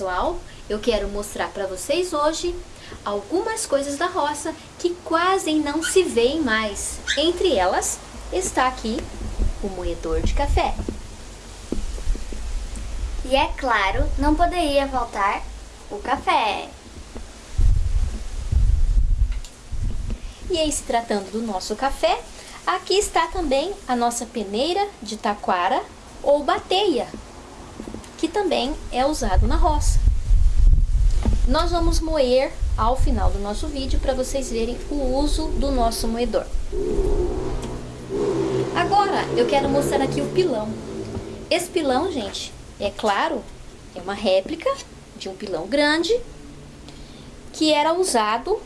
Pessoal, eu quero mostrar para vocês hoje algumas coisas da roça que quase não se veem mais. Entre elas está aqui o moedor de café. E é claro, não poderia faltar o café. E em se tratando do nosso café, aqui está também a nossa peneira de taquara ou bateia, que também é usado na roça. Nós vamos moer ao final do nosso vídeo para vocês verem o uso do nosso moedor. Agora eu quero mostrar aqui o pilão. Esse pilão, gente, é claro, é uma réplica de um pilão grande que era usado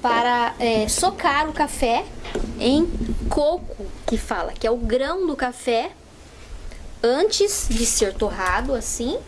para é, socar o café em coco, que fala que é o grão do café antes de ser torrado assim.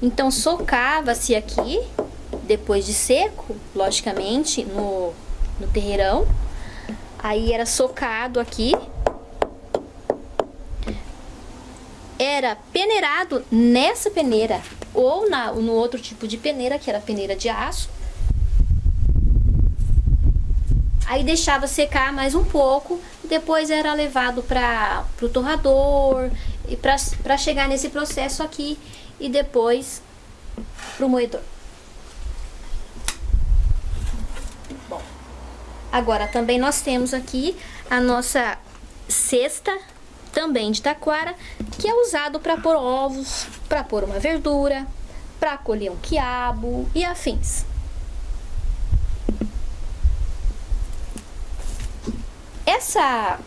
Então socava-se aqui, depois de seco, logicamente, no, no terreirão. Aí era socado aqui. Era peneirado nessa peneira ou na, no outro tipo de peneira, que era peneira de aço. Aí deixava secar mais um pouco, depois era levado para o torrador, e para chegar nesse processo aqui e depois para o moedor. Bom, agora também nós temos aqui a nossa cesta, também de taquara, que é usado para pôr ovos, para pôr uma verdura, para colher um quiabo e afins. Essa,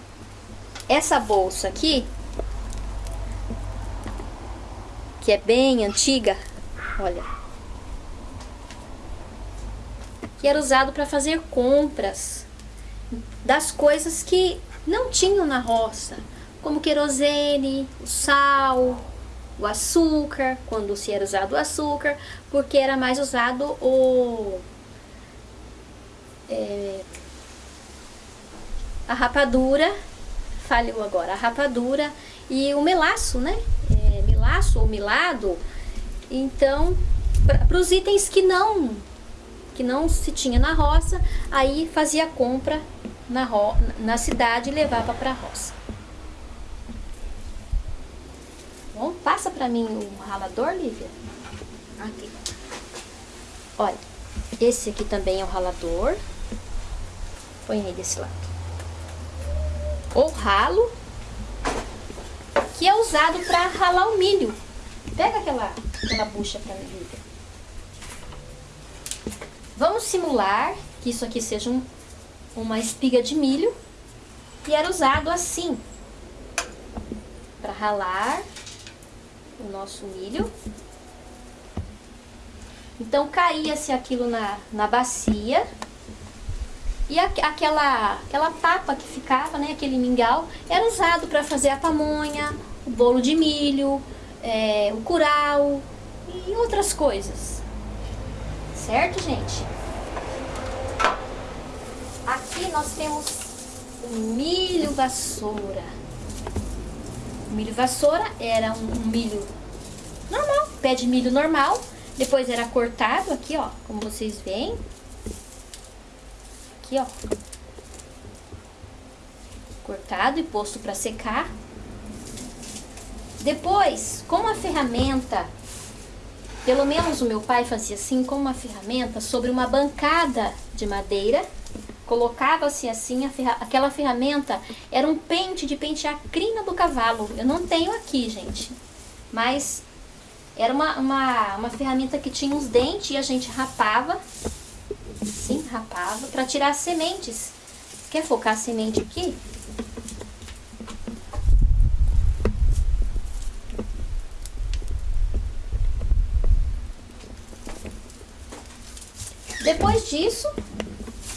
essa bolsa aqui, que é bem antiga, olha, que era usado para fazer compras das coisas que não tinham na roça, como querosene, o sal, o açúcar, quando se era usado o açúcar, porque era mais usado o... É, a rapadura, falhou agora, a rapadura e o melaço, né? É, melaço ou milado. Então, para os itens que não que não se tinha na roça, aí fazia compra na, ro na cidade e levava para a roça. Bom, passa para mim o ralador, Lívia. Aqui. Olha, esse aqui também é o ralador. Põe aí desse lado ou ralo, que é usado para ralar o milho. Pega aquela, aquela bucha para mim. Vamos simular que isso aqui seja um, uma espiga de milho e era usado assim para ralar o nosso milho. Então caía-se aquilo na, na bacia e a, aquela, aquela papa que ficava, né, aquele mingau, era usado para fazer a pamonha, o bolo de milho, é, o curau e outras coisas. Certo, gente? Aqui nós temos o milho vassoura. O milho vassoura era um, um milho normal, pé de milho normal. Depois era cortado aqui, ó, como vocês veem aqui, ó. Cortado e posto para secar. Depois, com uma ferramenta, pelo menos o meu pai fazia assim, com uma ferramenta sobre uma bancada de madeira, colocava-se assim, ferra aquela ferramenta era um pente de pentear crina do cavalo. Eu não tenho aqui, gente, mas era uma, uma, uma ferramenta que tinha uns dentes e a gente rapava assim, rapava, para tirar as sementes. Quer focar a semente aqui? Depois disso,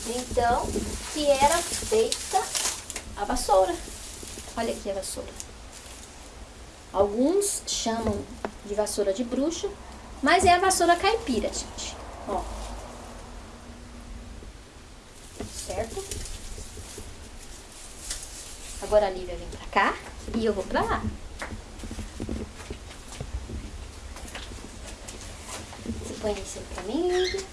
então, que era feita a vassoura. Olha aqui a vassoura. Alguns chamam de vassoura de bruxa, mas é a vassoura caipira, gente. Ó, certo? Agora a Lívia vem pra cá e eu vou pra lá. Você põe isso pra mim, Lívia.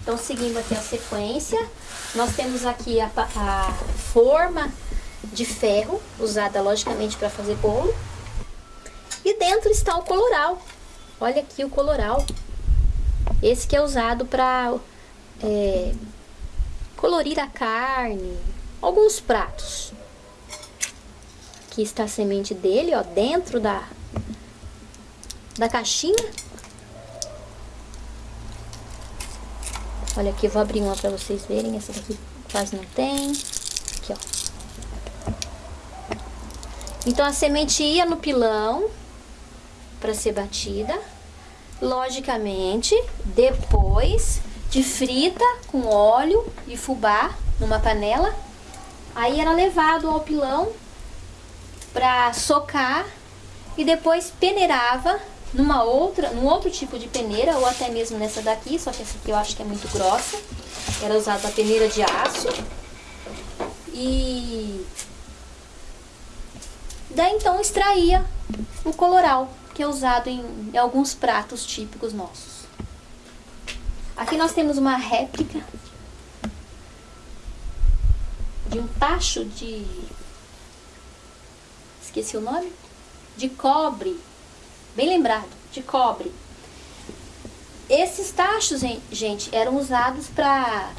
Então, seguindo aqui a sequência, nós temos aqui a, a forma de ferro, usada logicamente para fazer bolo. E dentro está o coloral. Olha aqui o coloral. Esse que é usado para é, colorir a carne, alguns pratos. Aqui está a semente dele, ó, dentro da, da caixinha. Olha aqui, vou abrir uma para vocês verem. Essa daqui quase não tem. Aqui, ó. Então, a semente ia no pilão para ser batida. Logicamente, depois de frita com óleo e fubá numa panela, aí era levado ao pilão para socar e depois peneirava numa outra, num outro tipo de peneira ou até mesmo nessa daqui, só que essa aqui eu acho que é muito grossa. Era usada a peneira de aço. E daí então extraía o coloral que é usado em, em alguns pratos típicos nossos. Aqui nós temos uma réplica de um tacho de... esqueci o nome? De cobre, bem lembrado, de cobre. Esses tachos, gente, eram usados para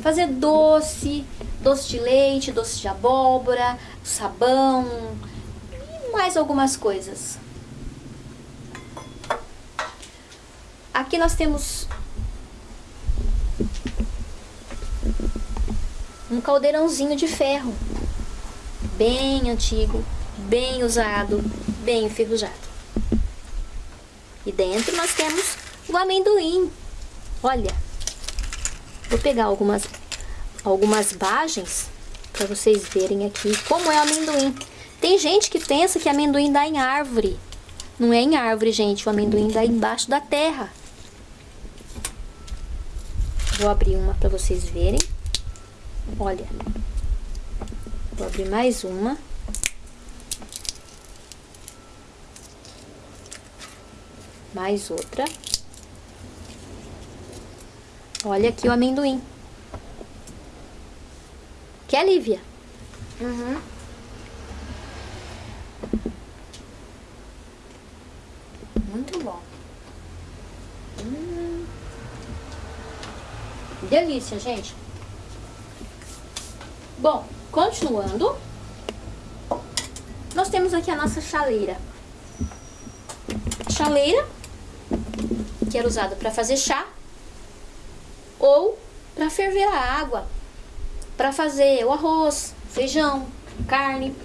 fazer doce, doce de leite, doce de abóbora, sabão e mais algumas coisas. Aqui nós temos um caldeirãozinho de ferro, bem antigo, bem usado, bem enferrujado. E dentro nós temos o amendoim. Olha, vou pegar algumas, algumas bagens para vocês verem aqui como é o amendoim. Tem gente que pensa que amendoim dá em árvore. Não é em árvore, gente. O amendoim dá embaixo da terra. Vou abrir uma para vocês verem. Olha. Vou abrir mais uma. Mais outra. Olha aqui o amendoim. Quer, Lívia? Uhum. Muito bom. Delícia, gente. Bom, continuando. Nós temos aqui a nossa chaleira. Chaleira, que era usada para fazer chá ou para ferver a água, para fazer o arroz, feijão, carne.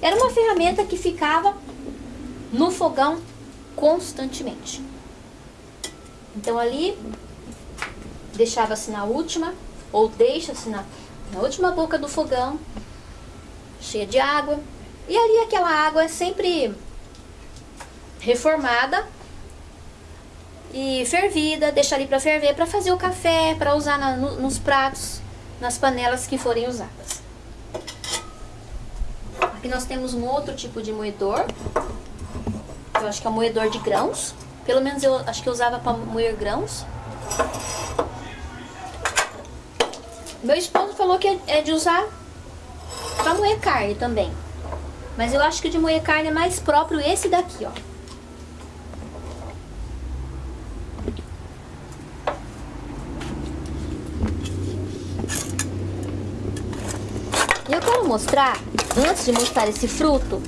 Era uma ferramenta que ficava no fogão constantemente. Então ali deixava-se na última, ou deixa-se na, na última boca do fogão, cheia de água. E ali aquela água é sempre reformada e fervida, deixa ali para ferver, para fazer o café, para usar na, no, nos pratos, nas panelas que forem usadas. Aqui nós temos um outro tipo de moedor, eu acho que é um moedor de grãos, pelo menos eu acho que eu usava para moer grãos. Meu esposo falou que é de usar pra moer carne também. Mas eu acho que de moer carne é mais próprio esse daqui, ó. E eu quero mostrar, antes de mostrar esse fruto,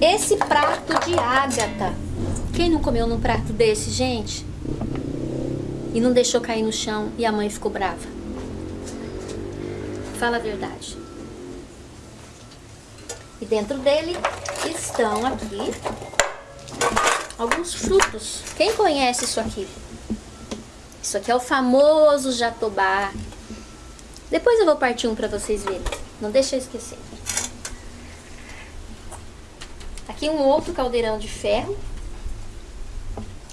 esse prato de ágata. Quem não comeu num prato desse, gente? E não deixou cair no chão e a mãe ficou brava? Fala a verdade. E dentro dele estão aqui alguns frutos. Quem conhece isso aqui? Isso aqui é o famoso jatobá. Depois eu vou partir um para vocês verem. Não deixa eu esquecer. Aqui um outro caldeirão de ferro.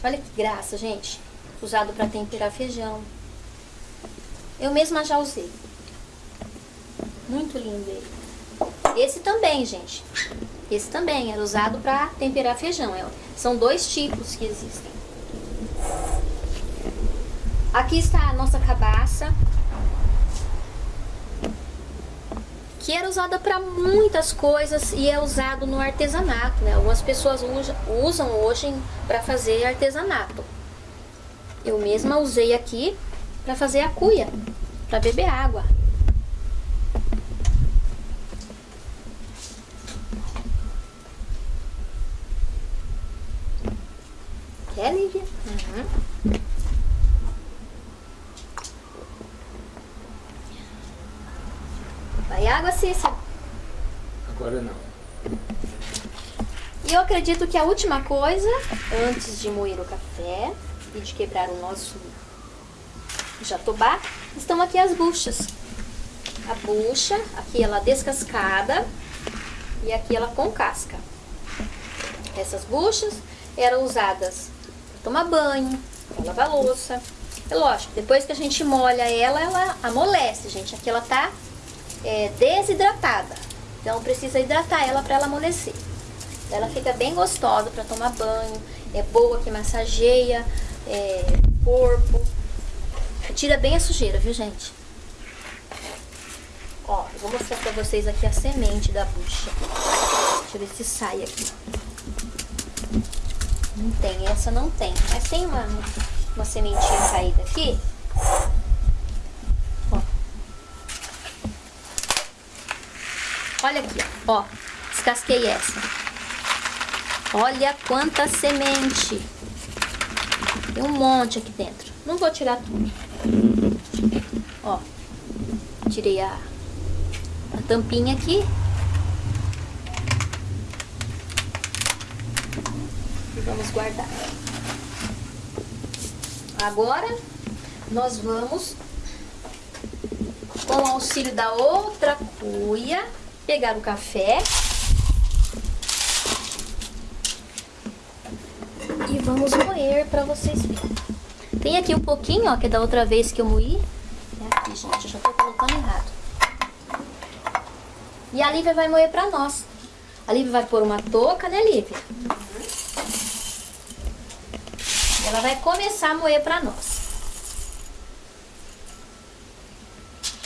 Olha que graça, gente. Usado para temperar feijão. Eu mesma já usei. Muito lindo ele. Esse também, gente. Esse também era usado para temperar feijão. É, são dois tipos que existem. Aqui está a nossa cabaça. Que era usada para muitas coisas e é usado no artesanato, né? Algumas pessoas usam hoje para fazer artesanato. Eu mesma usei aqui para fazer a cuia, para beber água. Quer, Lívia? Uhum. Vai água, Cícia? Agora não. E eu acredito que a última coisa, antes de moer o café e de quebrar o nosso jatobá, estão aqui as buchas. A bucha, aqui ela descascada e aqui ela com casca. Essas buchas eram usadas para tomar banho, para lavar louça. É lógico, depois que a gente molha ela, ela amolece, gente. Aqui ela tá é, desidratada. Então precisa hidratar ela para ela amolecer. Ela fica bem gostosa para tomar banho, é boa que massageia é, corpo. Tira bem a sujeira, viu gente? Ó, eu vou mostrar pra vocês aqui a semente da bucha. Deixa eu ver se sai aqui. Não tem, essa não tem. Mas tem uma, uma sementinha caída aqui. Olha aqui, ó. Descasquei essa. Olha quanta semente. Tem um monte aqui dentro. Não vou tirar tudo. Ó. Tirei a, a tampinha aqui. E vamos guardar. Agora, nós vamos, com o auxílio da outra cuia, pegar o café e vamos moer para vocês verem. Tem aqui um pouquinho, ó, que é da outra vez que eu moí. É aqui, gente, eu já tô colocando errado. E a Lívia vai moer para nós. A Lívia vai pôr uma touca, né, Lívia? Ela vai começar a moer para nós.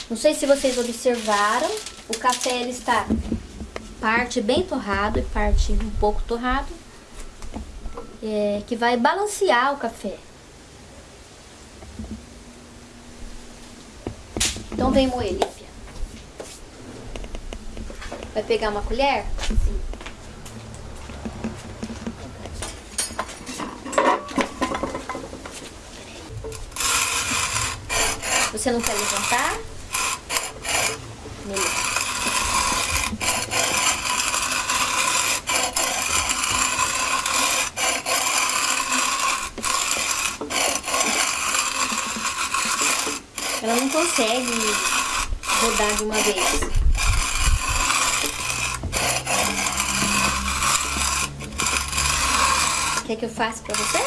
Não sei se vocês observaram, o café ele está parte bem torrado e parte um pouco torrado é, que vai balancear o café. Então vem moer, Lívia. Vai pegar uma colher? Sim. Você não quer levantar? Melhor. Ela não consegue rodar de uma vez. Quer que eu faça pra você?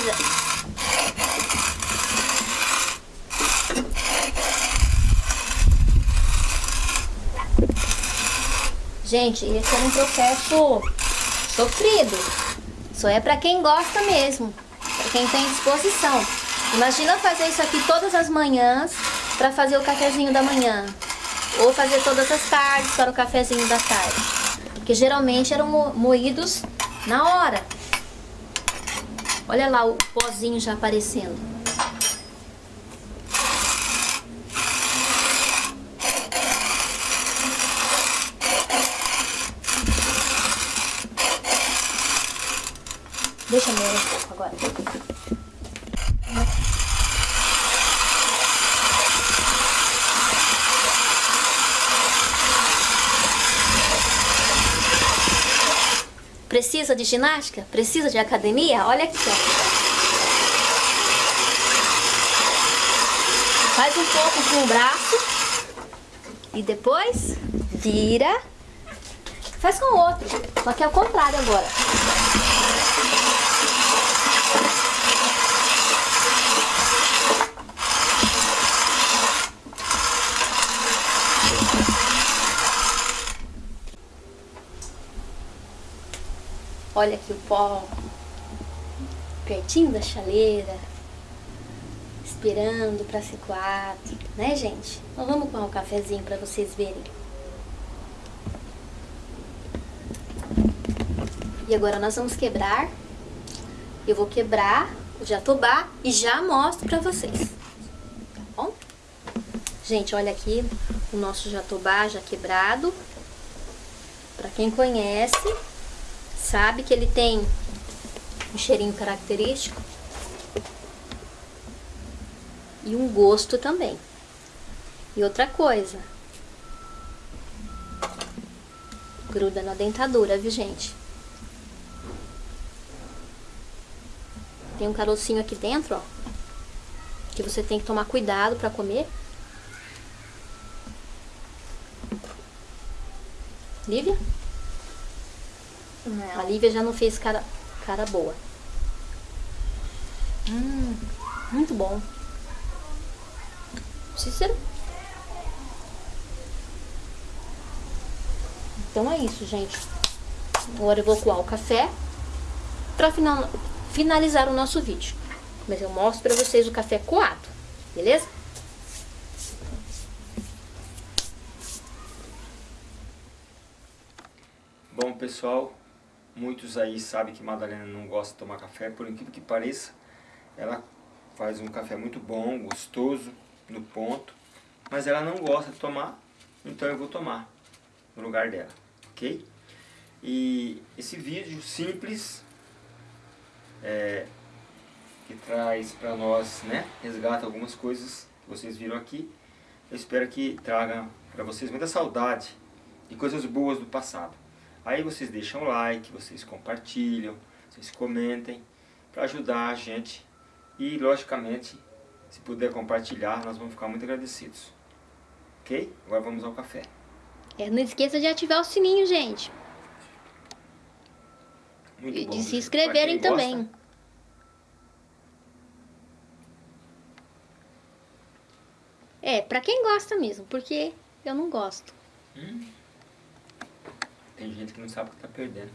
Isa. Gente, esse é um processo sofrido. Só é pra quem gosta mesmo, pra quem tem disposição. Imagina fazer isso aqui todas as manhãs para fazer o cafezinho da manhã. Ou fazer todas as tardes para o cafezinho da tarde. Porque geralmente eram moídos na hora. Olha lá o pozinho já aparecendo. Deixa eu um pouco agora. Precisa de ginástica? Precisa de academia? Olha aqui, ó. Faz um pouco com o braço. E depois vira. Faz com o outro. Só que é o contrário agora. Olha aqui o pó pertinho da chaleira, esperando para ser coar, né gente? Então vamos com um cafezinho para vocês verem. Agora nós vamos quebrar. Eu vou quebrar o jatobá e já mostro pra vocês. Tá bom? Gente, olha aqui o nosso jatobá já quebrado. Pra quem conhece, sabe que ele tem um cheirinho característico. E um gosto também. E outra coisa. Gruda na dentadura, viu, gente? Tem um carocinho aqui dentro, ó. Que você tem que tomar cuidado pra comer. Lívia? Não. A Lívia já não fez cara, cara boa. Hum, muito bom. Cícero? Então é isso, gente. Agora eu vou coar o café pra final, finalizar o nosso vídeo. Mas eu mostro pra vocês o café coado, beleza? Bom, pessoal, muitos aí sabem que Madalena não gosta de tomar café, por incrível que pareça, ela faz um café muito bom, gostoso, no ponto, mas ela não gosta de tomar, então eu vou tomar no lugar dela, ok? E esse vídeo simples, é, que traz para nós, né, resgata algumas coisas que vocês viram aqui, eu espero que traga para vocês muita saudade e coisas boas do passado. Aí vocês deixam like, vocês compartilham, vocês comentem, para ajudar a gente. E, logicamente, se puder compartilhar, nós vamos ficar muito agradecidos. Ok? Agora vamos ao café. É, não esqueça de ativar o sininho, gente. Muito E bom, de se inscreverem quem gosta, também. É, pra quem gosta mesmo, porque eu não gosto. Tem gente que não sabe o que está perdendo.